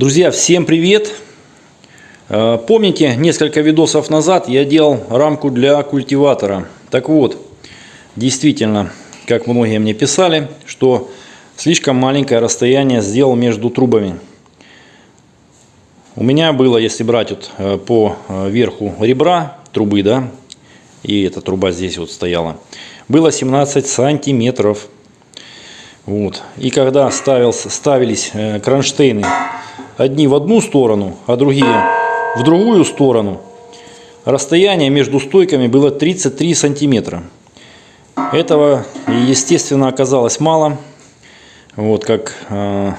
Друзья, всем привет! Э, Помните, несколько видосов назад я делал рамку для культиватора. Так вот, действительно, как многие мне писали, что слишком маленькое расстояние сделал между трубами. У меня было, если брать вот э, по э, верху ребра трубы, да, и эта труба здесь вот стояла, было 17 сантиметров. Вот. И когда ставился, ставились кронштейны одни в одну сторону, а другие в другую сторону, расстояние между стойками было 33 сантиметра. Этого, естественно, оказалось мало. Вот как э,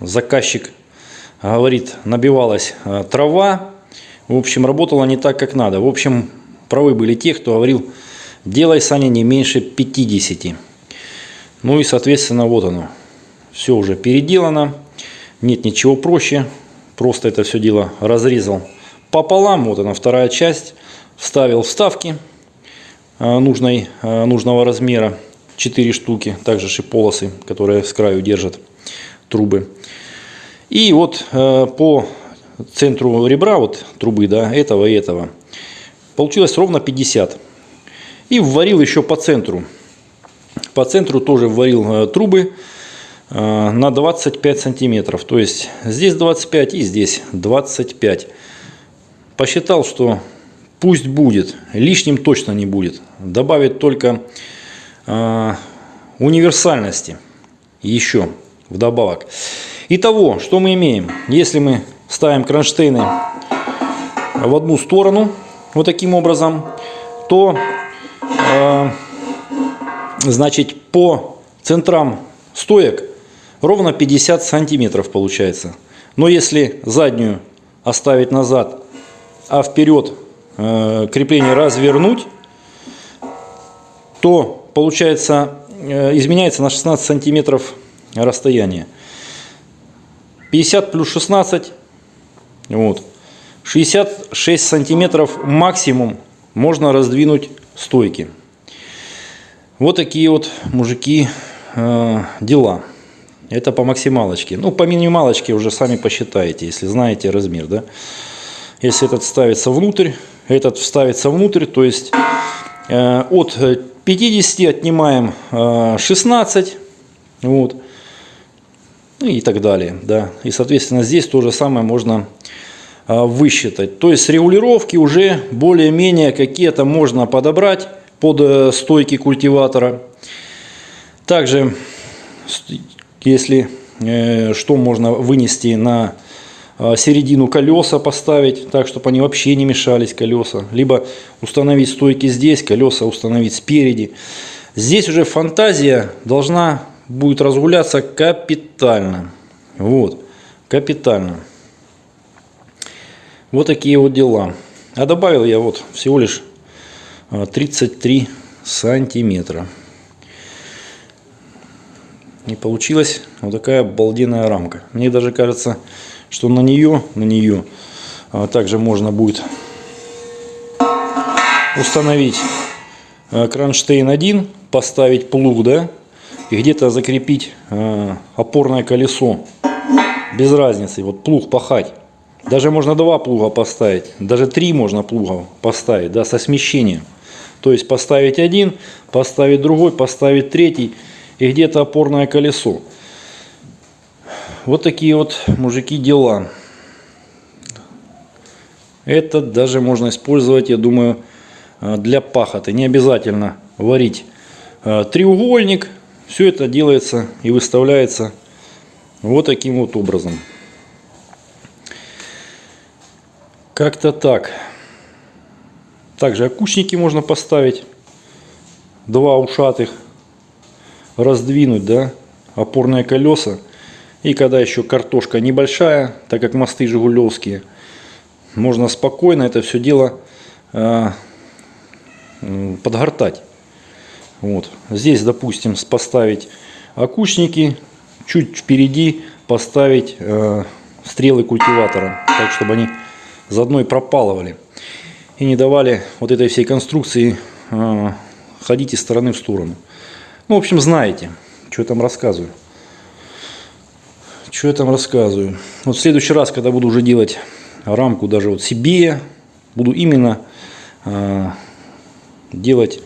заказчик говорит, набивалась э, трава. В общем, работала не так, как надо. В общем, правы были те, кто говорил, делай, Саня, не меньше 50. Ну и, соответственно, вот оно. Все уже переделано. Нет ничего проще. Просто это все дело разрезал пополам. Вот она вторая часть. Вставил вставки э, нужной, э, нужного размера. 4 штуки. Также шиполосы, которые с краю держат трубы. И вот э, по центру ребра вот трубы, да, этого и этого, получилось ровно 50. И вварил еще по центру. По центру тоже вварил трубы на 25 сантиметров. То есть здесь 25 и здесь 25. Посчитал, что пусть будет, лишним точно не будет. Добавит только э, универсальности еще вдобавок. Итого, что мы имеем? Если мы ставим кронштейны в одну сторону, вот таким образом, то э, значит по центрам стоек ровно 50 сантиметров получается. Но если заднюю оставить назад, а вперед э, крепление развернуть, то получается э, изменяется на 16 сантиметров расстояние. 50 плюс 16, вот, 66 сантиметров максимум можно раздвинуть стойки. Вот такие вот, мужики, э, дела. Это по максималочке. Ну, по минималочке уже сами посчитаете, если знаете размер. Да? Если этот ставится внутрь, этот вставится внутрь, то есть э, от 50 отнимаем э, 16. Вот. Ну и так далее. Да. И, соответственно, здесь то же самое можно э, высчитать. То есть регулировки уже более-менее какие-то можно подобрать под э, стойки культиватора. Также если э, что можно вынести на э, середину колеса поставить, так, чтобы они вообще не мешались колеса. Либо установить стойки здесь, колеса установить спереди. Здесь уже фантазия должна будет разгуляться капитально. Вот, капитально. Вот такие вот дела. А добавил я вот всего лишь 33 э, сантиметра. И получилась вот такая обалденная рамка. Мне даже кажется, что на нее, на нее а, также можно будет установить а, кронштейн 1, поставить плуг, да, и где-то закрепить а, опорное колесо. Без разницы, вот плуг пахать. Даже можно два плуга поставить, даже три можно плуга поставить, да, со смещением. То есть поставить один, поставить другой, поставить третий и где-то опорное колесо. Вот такие вот, мужики, дела. Это даже можно использовать, я думаю, э, для пахоты. Не обязательно варить э, треугольник. Все это делается и выставляется вот таким вот образом. Как-то так. Также окучники можно поставить. Два ушатых раздвинуть да, опорные колеса. И когда еще картошка небольшая, так как мосты жигулевские, можно спокойно это все дело э, подгортать. Вот. Здесь, допустим, поставить окучники, чуть впереди поставить э, стрелы культиватора, так чтобы они заодно и пропалывали. И не давали вот этой всей конструкции э, ходить из стороны в сторону. Ну, в общем, знаете, что я там рассказываю. Что я там рассказываю? Вот в следующий раз, когда буду уже делать рамку даже вот себе, буду именно э, делать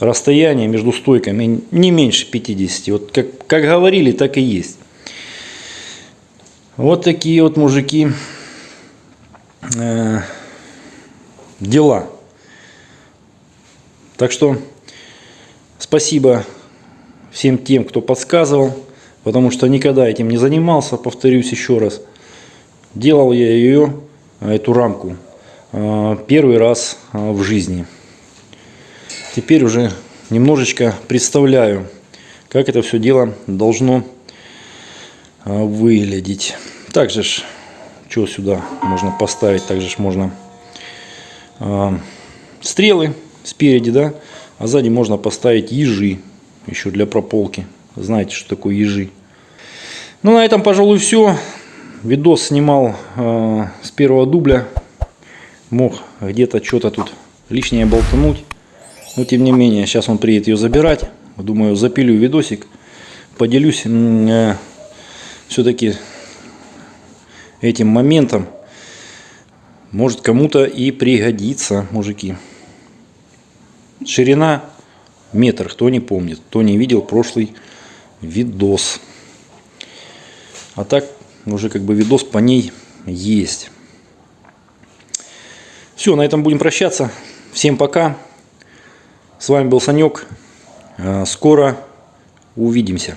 расстояние между стойками не меньше 50. Вот как, как говорили, так и есть. Вот такие вот мужики э, дела. Так что спасибо всем тем, кто подсказывал, потому что никогда этим не занимался, повторюсь еще раз. Делал я ее, эту рамку, э, первый раз э, в жизни. Теперь уже немножечко представляю, как это все дело должно э, выглядеть. Также, что сюда можно поставить, также можно стрелы спереди, да, а сзади можно поставить ежи, еще для прополки. Знаете, что такое ежи. Ну, на этом, пожалуй, все. Видос снимал э, с первого дубля. Мог где-то что-то тут лишнее болтануть. Но, тем не менее, сейчас он приедет ее забирать. Думаю, запилю видосик. Поделюсь э, все-таки этим моментом. Может, кому-то и пригодится, мужики. Ширина метр, кто не помнит, кто не видел прошлый видос. А так уже как бы видос по ней есть. Все, на этом будем прощаться. Всем пока. С вами был Санек. А, скоро увидимся.